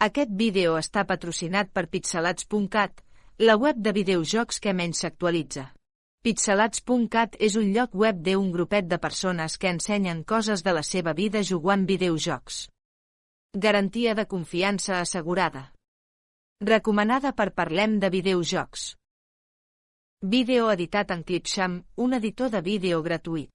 Aquest vídeo està patrocinat per pixelats.cat, la web de videojocs que menys s'actualitza. Pixelats.cat és un lloc web d'un grupet de persones que ensenyen coses de la seva vida jugant videojocs. Garantia de confiança assegurada. Recomanada per Parlem de Videojocs. Vídeo editat en Clipsham, un editor de vídeo gratuït.